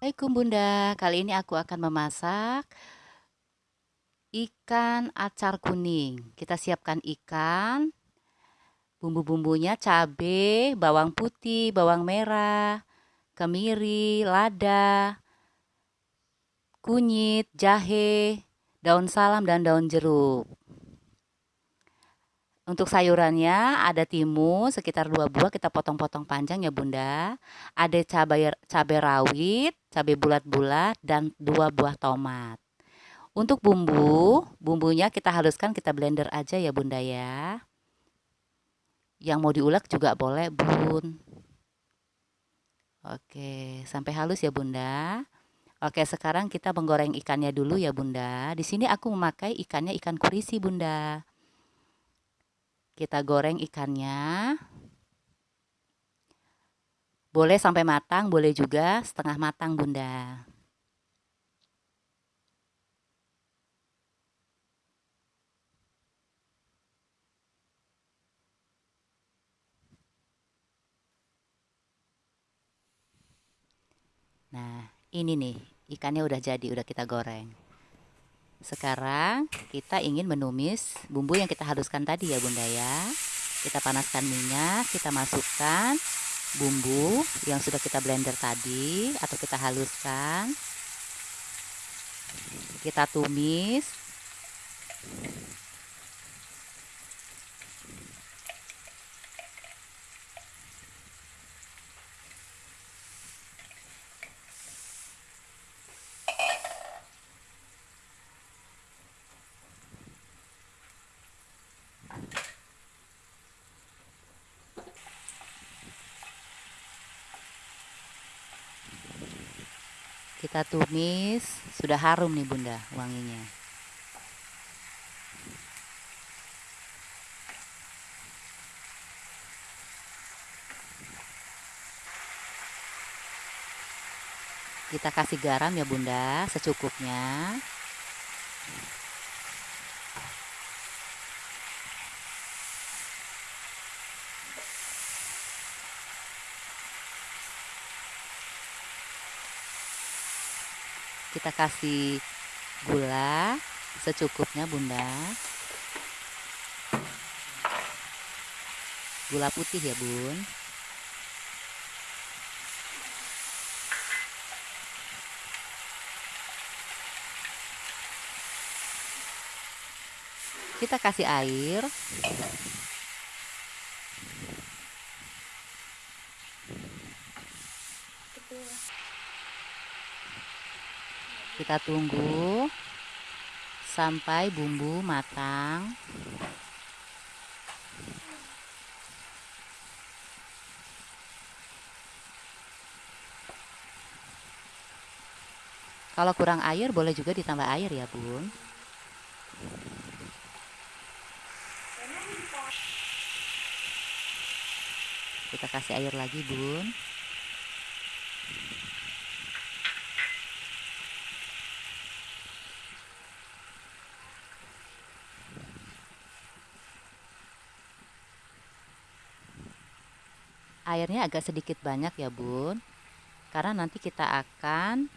Assalamualaikum Bunda, kali ini aku akan memasak ikan acar kuning. Kita siapkan ikan, bumbu-bumbunya cabai, bawang putih, bawang merah, kemiri, lada, kunyit, jahe, daun salam, dan daun jeruk. Untuk sayurannya ada timun sekitar dua buah kita potong-potong panjang ya bunda. Ada cabai cabai rawit, cabai bulat-bulat dan dua buah tomat. Untuk bumbu, bumbunya kita haluskan kita blender aja ya bunda ya. Yang mau diulek juga boleh bun. Oke, sampai halus ya bunda. Oke, sekarang kita menggoreng ikannya dulu ya bunda. Di sini aku memakai ikannya ikan kurisi bunda. Kita goreng ikannya. Boleh sampai matang, boleh juga setengah matang, Bunda. Nah, ini nih, ikannya udah jadi, udah kita goreng. Sekarang kita ingin menumis bumbu yang kita haluskan tadi ya bunda ya. Kita panaskan minyak, kita masukkan bumbu yang sudah kita blender tadi atau kita haluskan. Kita tumis Kita tumis, sudah harum nih bunda wanginya. Kita kasih garam ya bunda, secukupnya. Kita kasih gula secukupnya bunda. Gula putih ya bun. Kita kasih air Kita tunggu sampai bumbu matang. Kalau kurang air boleh juga ditambah air ya bun. Kita kasih air lagi bun. Airnya agak sedikit banyak ya bun. Karena nanti kita akan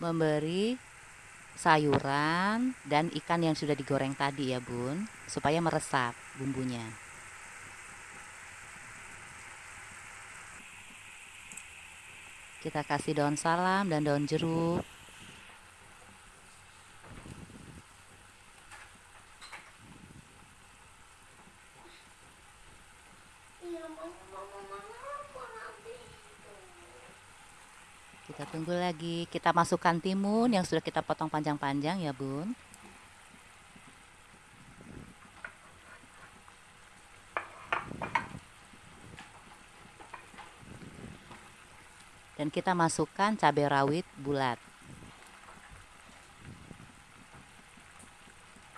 memberi sayuran dan ikan yang sudah digoreng tadi ya bun supaya meresap bumbunya. Kita kasih daun salam dan daun jeruk Kita tunggu lagi. Kita masukkan timun yang sudah kita potong panjang-panjang ya, Bun. Dan kita masukkan cabai rawit bulat.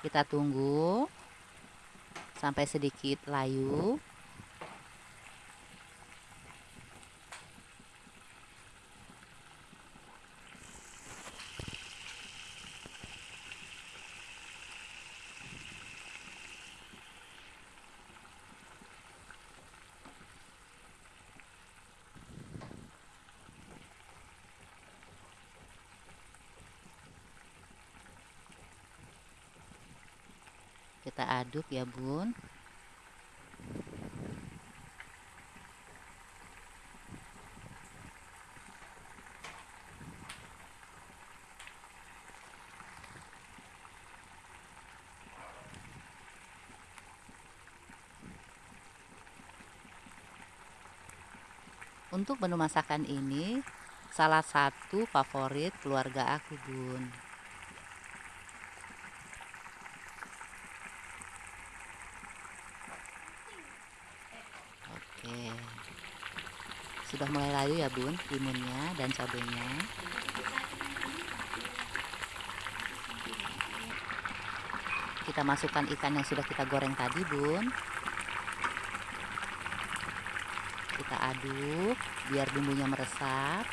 Kita tunggu sampai sedikit layu. Kita aduk ya bun Untuk menu masakan ini salah satu favorit keluarga aku, Bun. Sudah mulai layu ya, Bun, timunnya dan cabenya. Kita masukkan ikan yang sudah kita goreng tadi, Bun. kita aduk biar bumbunya meresap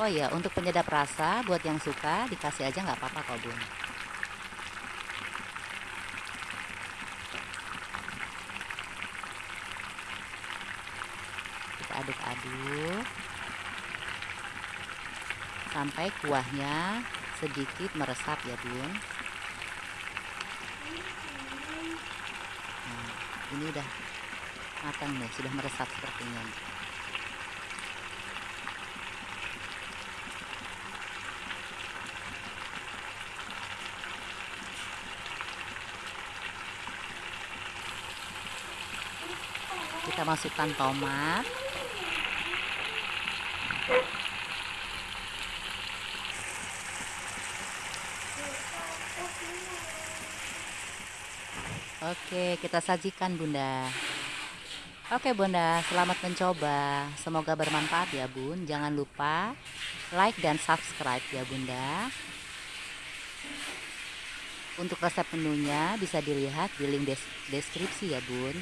oh ya untuk penyedap rasa buat yang suka dikasih aja nggak apa-apa kok bun aduk-aduk sampai kuahnya sedikit meresap ya bun. Ini udah matang nih sudah meresap sepertinya. Kita masukkan tomat Oke, kita sajikan Bunda. Oke Bunda, selamat mencoba. Semoga bermanfaat ya Bun. Jangan lupa like dan subscribe ya Bunda. Untuk resep menunya bisa dilihat di link deskripsi ya Bun.